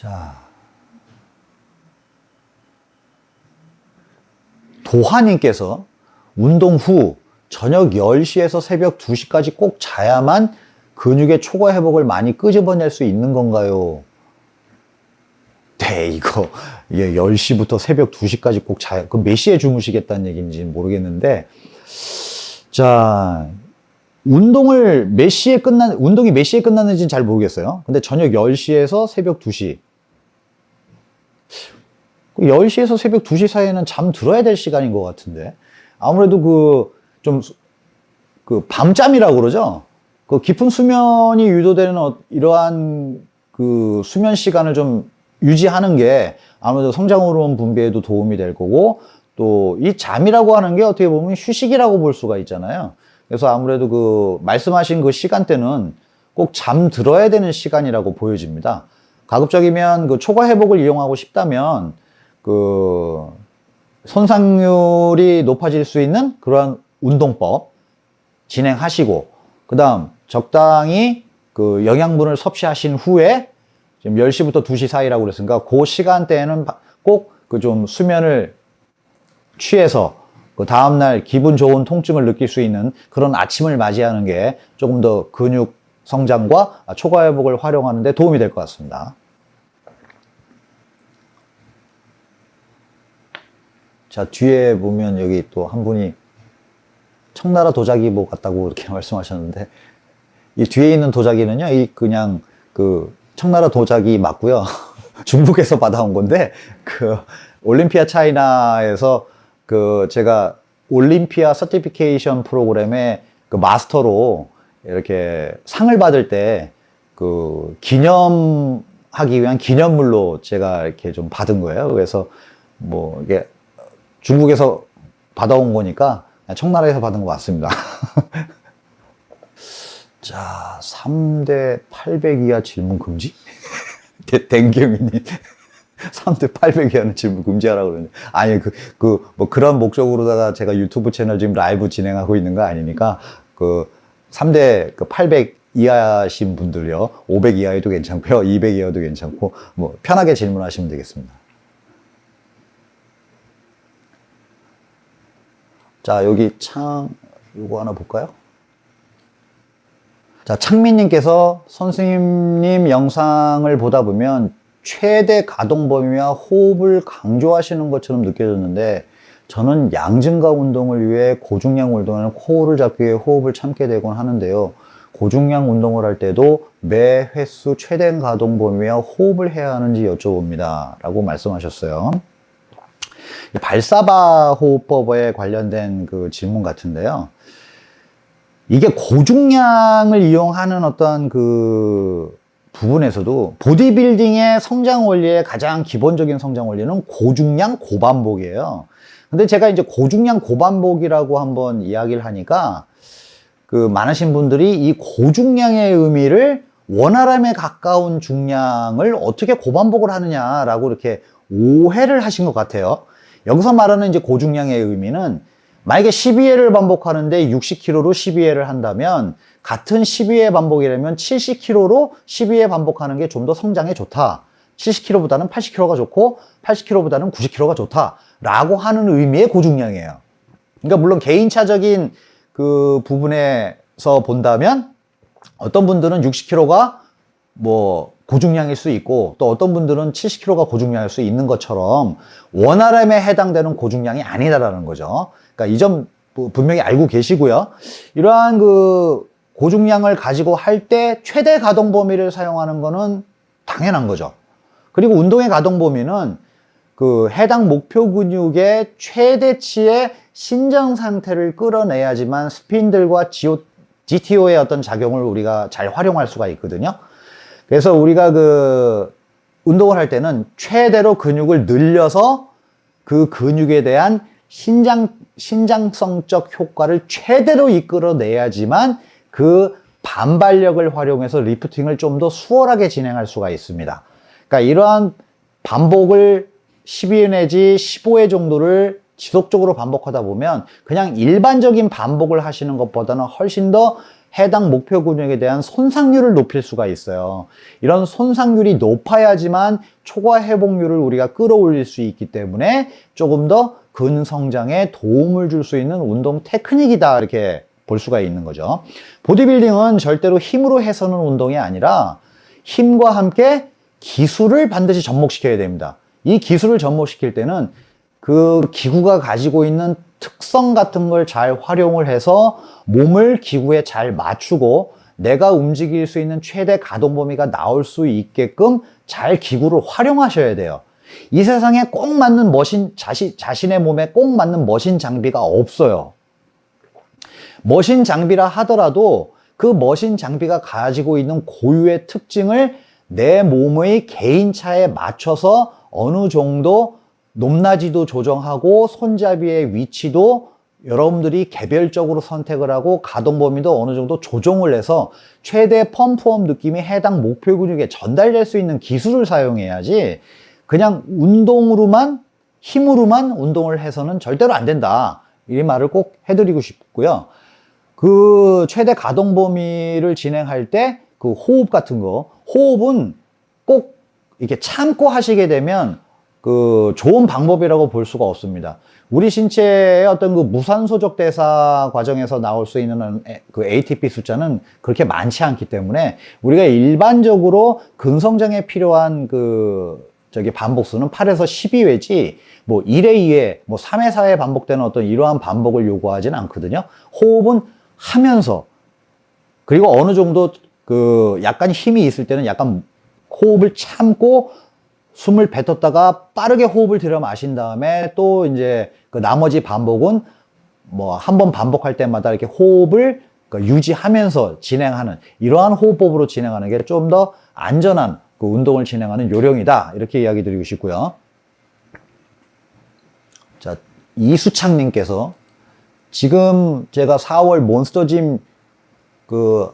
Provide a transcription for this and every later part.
자. 도하님께서 운동 후 저녁 10시에서 새벽 2시까지 꼭 자야만 근육의 초과 회복을 많이 끄집어낼 수 있는 건가요? 네, 이거 예, 10시부터 새벽 2시까지 꼭 자야, 그몇 시에 주무시겠다는 얘기인지 모르겠는데, 자, 운동을 몇 시에 끝나, 운동이 몇 시에 끝났는지는 잘 모르겠어요. 근데 저녁 10시에서 새벽 2시. 10시에서 그 새벽 2시 사이에는 잠 들어야 될 시간인 것 같은데. 아무래도 그, 좀, 그, 밤잠이라고 그러죠? 그 깊은 수면이 유도되는 어- 이러한 그 수면 시간을 좀 유지하는 게 아무래도 성장 호르몬 분비에도 도움이 될 거고, 또 이 잠이라고 하는 게 어떻게 보면 휴식이라고 볼 수가 있잖아요. 그래서 아무래도 그 말씀하신 그 시간대는 꼭 잠 들어야 되는 시간이라고 보여집니다. 가급적이면 그 초과 회복을 이용하고 싶다면 그 손상률이 높아질 수 있는 그러한 운동법 진행하시고 그 다음 적당히 그 영양분을 섭취하신 후에 지금 10시부터 2시 사이라고 그랬으니까 그 시간대에는 꼭 그 좀 수면을 취해서 그 다음날 기분 좋은 통증을 느낄 수 있는 그런 아침을 맞이하는 게 조금 더 근육 성장과 초과 회복을 활용하는 데 도움이 될 것 같습니다. 자, 뒤에 보면 여기 또 한 분이 청나라 도자기보 같다고 이렇게 말씀하셨는데 이 뒤에 있는 도자기는요, 이 그냥 그 청나라 도자기 맞고요. 중국에서 받아온 건데 그 올림피아 차이나에서 그 제가 올림피아 서티피케이션 프로그램의 그 마스터로 이렇게 상을 받을 때 그 기념하기 위한 기념물로 제가 이렇게 좀 받은 거예요. 그래서 뭐 이게 중국에서 받아온 거니까 청나라에서 받은 거 맞습니다. 자, 3대 800 이하 질문 금지? 댕경이님. 3대 800 이하는 질문 금지하라고 그러는데. 아니, 그, 그, 뭐 그런 목적으로다가 제가 유튜브 채널 지금 라이브 진행하고 있는 거 아니니까, 그, 3대 그 800 이하신 분들요. 500 이하에도 괜찮고요. 200 이하도 괜찮고, 뭐, 편하게 질문하시면 되겠습니다. 자, 여기 창, 요거 하나 볼까요? 자, 창민님께서 선생님 영상을 보다 보면 최대 가동 범위와 호흡을 강조하시는 것처럼 느껴졌는데 저는 양증가 운동을 위해 고중량 운동에는 코어를 잡기 위해 호흡을 참게 되곤 하는데요. 고중량 운동을 할 때도 매 횟수 최대 가동 범위와 호흡을 해야 하는지 여쭤봅니다. 라고 말씀하셨어요. 발살바 호흡법에 관련된 그 질문 같은데요. 이게 고중량을 이용하는 어떤 그 부분에서도 보디빌딩의 성장 원리의 가장 기본적인 성장 원리는 고중량 고반복이에요. 근데 제가 이제 고중량 고반복이라고 한번 이야기를 하니까 그 많으신 분들이 이 고중량의 의미를 원활함에 가까운 중량을 어떻게 고반복을 하느냐라고 이렇게 오해를 하신 것 같아요. 여기서 말하는 이제 고중량의 의미는 만약에 12회를 반복하는데 60kg로 12회를 한다면 같은 12회 반복이라면 70kg로 12회 반복하는 게 좀 더 성장에 좋다. 70kg보다는 80kg가 좋고 80kg보다는 90kg가 좋다. 라고 하는 의미의 고중량이에요. 그러니까 물론 개인차적인 그 부분에서 본다면 어떤 분들은 60kg가 뭐 고중량일 수 있고 또 어떤 분들은 70kg가 고중량일 수 있는 것처럼 원RM에 해당되는 고중량이 아니다라는 거죠. 그러니까 이 점 분명히 알고 계시고요. 이러한 그 고중량을 가지고 할 때 최대 가동 범위를 사용하는 거는 당연한 거죠. 그리고 운동의 가동 범위는 그 해당 목표 근육의 최대치의 신장 상태를 끌어내야지만 스핀들과 GTO의 어떤 작용을 우리가 잘 활용할 수가 있거든요. 그래서 우리가 그 운동을 할 때는 최대로 근육을 늘려서 그 근육에 대한 신장, 신장성적 효과를 최대로 이끌어내야지만 그 반발력을 활용해서 리프팅을 좀 더 수월하게 진행할 수가 있습니다. 그러니까 이러한 반복을 12회 내지 15회 정도를 지속적으로 반복하다 보면 그냥 일반적인 반복을 하시는 것보다는 훨씬 더 해당 목표 근육에 대한 손상률을 높일 수가 있어요. 이런 손상률이 높아야지만 초과 회복률을 우리가 끌어올릴 수 있기 때문에 조금 더 근성장에 도움을 줄 수 있는 운동 테크닉이다 이렇게 볼 수가 있는 거죠. 보디빌딩은 절대로 힘으로 해서는 운동이 아니라 힘과 함께 기술을 반드시 접목시켜야 됩니다. 이 기술을 접목시킬 때는 그 기구가 가지고 있는 특성 같은 걸 잘 활용을 해서 몸을 기구에 잘 맞추고 내가 움직일 수 있는 최대 가동 범위가 나올 수 있게끔 잘 기구를 활용하셔야 돼요. 이 세상에 꼭 맞는 머신, 자신, 자신의 몸에 꼭 맞는 머신 장비가 없어요. 머신 장비라 하더라도 그 머신 장비가 가지고 있는 고유의 특징을 내 몸의 개인차에 맞춰서 어느 정도 높낮이도 조정하고 손잡이의 위치도 여러분들이 개별적으로 선택을 하고 가동 범위도 어느 정도 조정을 해서 최대 펌프업 느낌이 해당 목표 근육에 전달될 수 있는 기술을 사용해야지 그냥 운동으로만 힘으로만 운동을 해서는 절대로 안 된다. 이 말을 꼭 해드리고 싶고요. 그 최대 가동 범위를 진행할 때 그 호흡 같은 거, 호흡은 꼭 이렇게 참고 하시게 되면 그 좋은 방법이라고 볼 수가 없습니다. 우리 신체의 어떤 그 무산소적 대사 과정에서 나올 수 있는 그 ATP 숫자는 그렇게 많지 않기 때문에 우리가 일반적으로 근성장에 필요한 그 저기 반복수는 8에서 12회지 뭐 1회 2회 뭐 3회 4회 반복되는 어떤 이러한 반복을 요구하지는 않거든요. 호흡은 하면서 그리고 어느 정도 그 약간 힘이 있을 때는 약간 호흡을 참고 숨을 뱉었다가 빠르게 호흡을 들여 마신 다음에 또 이제 그 나머지 반복은 뭐 한 번 반복할 때마다 이렇게 호흡을 그 유지하면서 진행하는 이러한 호흡법으로 진행하는 게 좀 더 안전한 그 운동을 진행하는 요령이다 이렇게 이야기 드리고 싶고요. 자 이수창님께서 지금 제가 4월 몬스터짐 그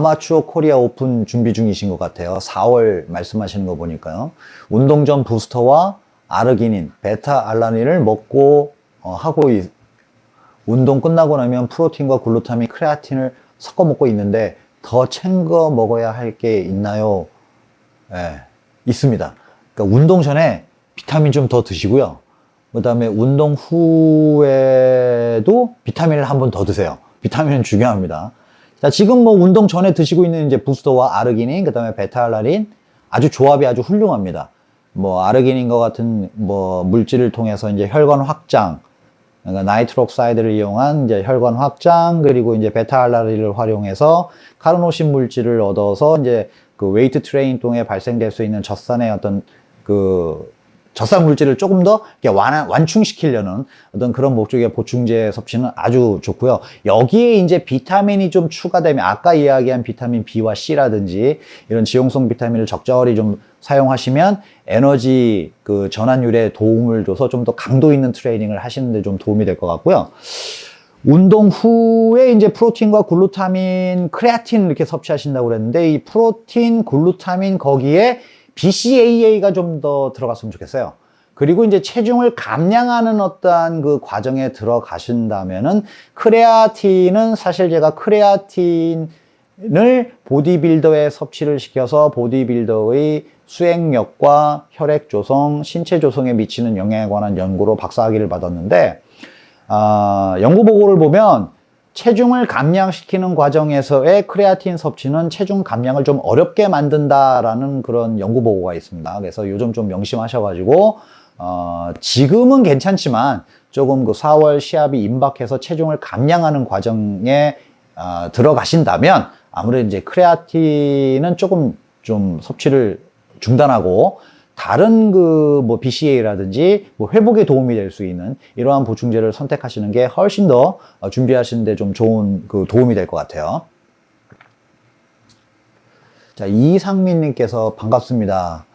아마추어 코리아 오픈 준비 중이신 것 같아요. 4월 말씀하시는 거 보니까요. 운동 전 부스터와 아르기닌, 베타 알라닌을 먹고 어, 하고 있, 운동 끝나고 나면 프로틴과 글루타민, 크레아틴을 섞어 먹고 있는데 더 챙겨 먹어야 할 게 있나요? 예, 있습니다. 그러니까 운동 전에 비타민 좀 더 드시고요. 그 다음에 운동 후에도 비타민을 한 번 더 드세요. 비타민은 중요합니다. 자, 지금 뭐 운동 전에 드시고 있는 이제 부스터와 아르기닌, 그 다음에 베타알라닌 아주 조합이 아주 훌륭합니다. 뭐 아르기닌과 같은 뭐 물질을 통해서 이제 혈관 확장, 그러니까 nitric oxide를 이용한 이제 혈관 확장 그리고 이제 베타알라닌을 활용해서 카르노신 물질을 얻어서 이제 그 웨이트 트레이닝 통해 발생될 수 있는 젖산의 어떤 그 젖산 물질을 조금 더 완, 완충시키려는 어떤 그런 목적의 보충제 섭취는 아주 좋고요. 여기에 이제 비타민이 좀 추가되면 아까 이야기한 비타민 B와 C라든지 이런 지용성 비타민을 적절히 좀 사용하시면 에너지 그 전환율에 도움을 줘서 좀 더 강도 있는 트레이닝을 하시는데 좀 도움이 될 것 같고요. 운동 후에 이제 프로틴과 글루타민, 크레아틴 이렇게 섭취하신다고 그랬는데 이 프로틴, 글루타민 거기에 BCAA가 좀 더 들어갔으면 좋겠어요. 그리고 이제 체중을 감량하는 어떠한 그 과정에 들어가신다면은 크레아틴은 사실 제가 크레아틴을 보디빌더에 섭취를 시켜서 보디빌더의 수행력과 혈액 조성, 신체 조성에 미치는 영향에 관한 연구로 박사학위를 받았는데 아, 연구 보고를 보면 체중을 감량시키는 과정에서의 크레아틴 섭취는 체중 감량을 좀 어렵게 만든다라는 그런 연구 보고가 있습니다. 그래서 요즘 좀 명심하셔가지고 어, 지금은 괜찮지만 조금 그 4월 시합이 임박해서 체중을 감량하는 과정에 어, 들어가신다면 아무래도 이제 크레아틴은 조금 좀 섭취를 중단하고 다른 그 뭐 BCA라든지 뭐 회복에 도움이 될 수 있는 이러한 보충제를 선택하시는 게 훨씬 더 어, 준비하시는 데 좀 좋은 그 도움이 될 것 같아요. 자, 이상민 님께서 반갑습니다.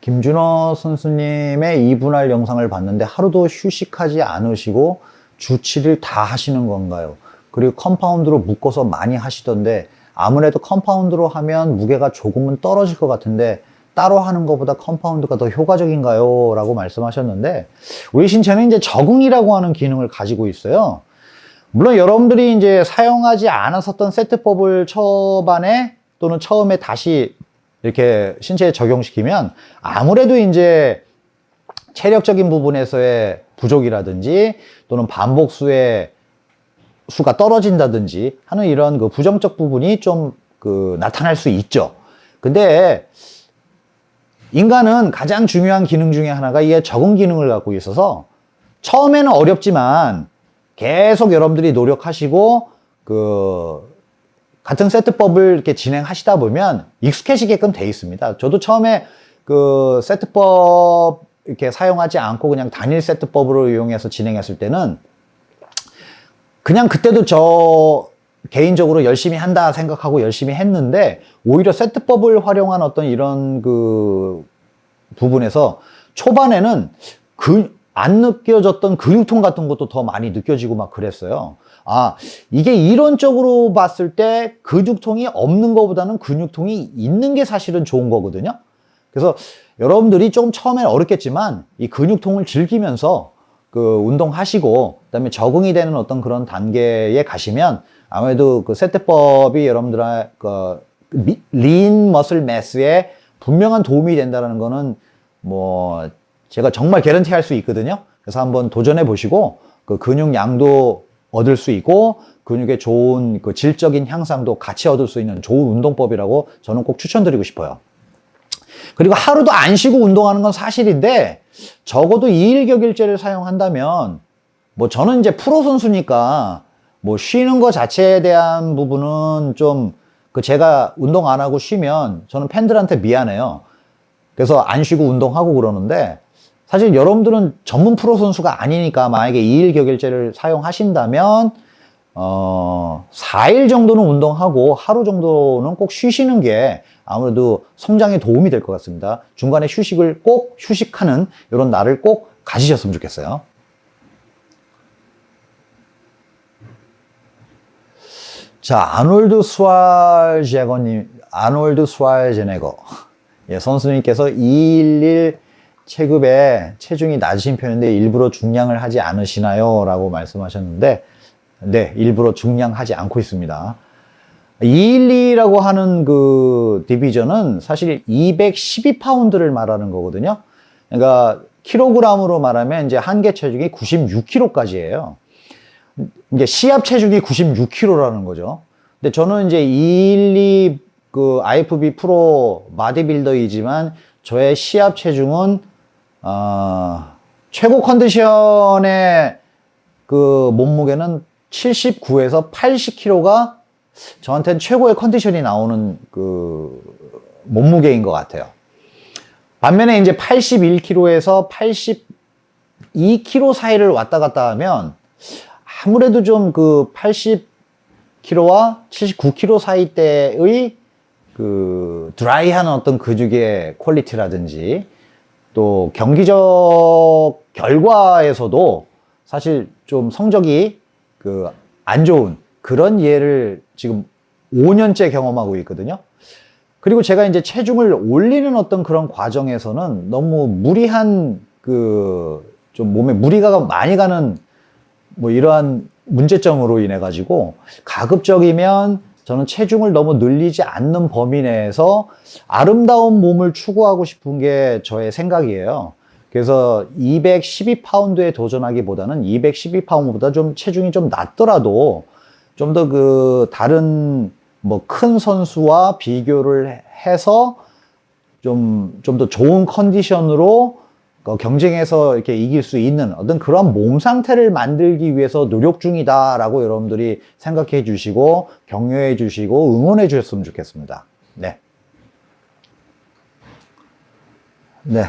김준호 선수님의 이분할 영상을 봤는데 하루도 휴식하지 않으시고 주 7일 다 하시는 건가요? 그리고 compound로 묶어서 많이 하시던데 아무래도 compound로 하면 무게가 조금은 떨어질 것 같은데 따로 하는 것보다 compound가 더 효과적인가요? 라고 말씀하셨는데 우리 신체는 이제 적응이라고 하는 기능을 가지고 있어요. 물론 여러분들이 이제 사용하지 않았었던 세트법을 초반에 또는 처음에 다시 이렇게 신체에 적용시키면 아무래도 이제 체력적인 부분에서의 부족이라든지 또는 반복수의 수가 떨어진다든지 하는 이런 그 부정적 부분이 좀 그 나타날 수 있죠. 근데 인간은 가장 중요한 기능 중에 하나가 이게 적응 기능을 갖고 있어서 처음에는 어렵지만 계속 여러분들이 노력하시고 그 같은 세트법을 이렇게 진행하시다 보면 익숙해지게끔 돼 있습니다. 저도 처음에 그 세트법 이렇게 사용하지 않고 그냥 단일 세트법으로 이용해서 진행했을 때는 그냥 그때도 저 개인적으로 열심히 한다 생각하고 열심히 했는데 오히려 세트법을 활용한 어떤 이런 그 부분에서 초반에는 그 안 느껴졌던 근육통 같은 것도 더 많이 느껴지고 막 그랬어요. 아, 이게 이론적으로 봤을 때 근육통이 없는 것보다는 근육통이 있는 게 사실은 좋은 거거든요. 그래서 여러분들이 조금 처음엔 어렵겠지만 이 근육통을 즐기면서 그 운동하시고 그다음에 적응이 되는 어떤 그런 단계에 가시면 아무래도 그 세트법이 여러분들의 그린 머슬 매스에 분명한 도움이 된다는 거는 뭐 제가 정말 개런티 할 수 있거든요. 그래서 한번 도전해 보시고 그 근육 양도 얻을 수 있고 근육의 좋은 그 질적인 향상도 같이 얻을 수 있는 좋은 운동법이라고 저는 꼭 추천드리고 싶어요. 그리고 하루도 안 쉬고 운동하는 건 사실인데 적어도 2일 격일제를 사용한다면 뭐 저는 이제 프로 선수니까 뭐 쉬는 거 자체에 대한 부분은 좀 그 제가 운동 안 하고 쉬면 저는 팬들한테 미안해요. 그래서 안 쉬고 운동하고 그러는데 사실 여러분들은 전문 프로 선수가 아니니까 만약에 2일 격일제를 사용하신다면 어 4일 정도는 운동하고 하루 정도는 꼭 쉬시는 게 아무래도 성장에 도움이 될 것 같습니다. 중간에 휴식을 꼭 휴식하는 이런 날을 꼭 가지셨으면 좋겠어요. 자, 아놀드 스왈제거님, 아놀드 스왈제네거. 예, 선수님께서 211 체급에 체중이 낮으신 편인데 일부러 중량을 하지 않으시나요? 라고 말씀하셨는데, 네, 일부러 중량하지 않고 있습니다. 212라고 하는 그 디비전은 사실 212파운드를 말하는 거거든요. 그러니까 킬로그램으로 말하면 이제 한계 체중이 96kg까지예요. 이게 시합 체중이 96kg라는 거죠. 근데 저는 이제 212 그 IFB 프로 마디빌더이지만 저의 시합 체중은 어, 최고 컨디션의 그 몸무게는 79에서 80kg가 저한테는 최고의 컨디션이 나오는 그 몸무게인 것 같아요. 반면에 이제 81kg에서 82kg 사이를 왔다 갔다 하면 아무래도 좀 그 80kg와 79kg 사이 때의 그 드라이한 어떤 근육의 퀄리티라든지 또 경기적 결과에서도 사실 좀 성적이 그 안 좋은 그런 예를 지금 5년째 경험하고 있거든요. 그리고 제가 이제 체중을 올리는 어떤 그런 과정에서는 너무 무리한 그 좀 몸에 무리가 많이 가는 뭐 이러한 문제점으로 인해 가지고 가급적이면 저는 체중을 너무 늘리지 않는 범위 내에서 아름다운 몸을 추구하고 싶은 게 저의 생각이에요. 그래서 212파운드에 도전하기보다는 212파운드보다 좀 체중이 좀 낮더라도 좀 더 그 다른 뭐 큰 선수와 비교를 해서 좀 좀 더 좋은 컨디션으로 그 경쟁에서 이렇게 이길 수 있는 어떤 그런 몸 상태를 만들기 위해서 노력 중이다 라고 여러분들이 생각해 주시고 격려해 주시고 응원해 주셨으면 좋겠습니다. 네. 네.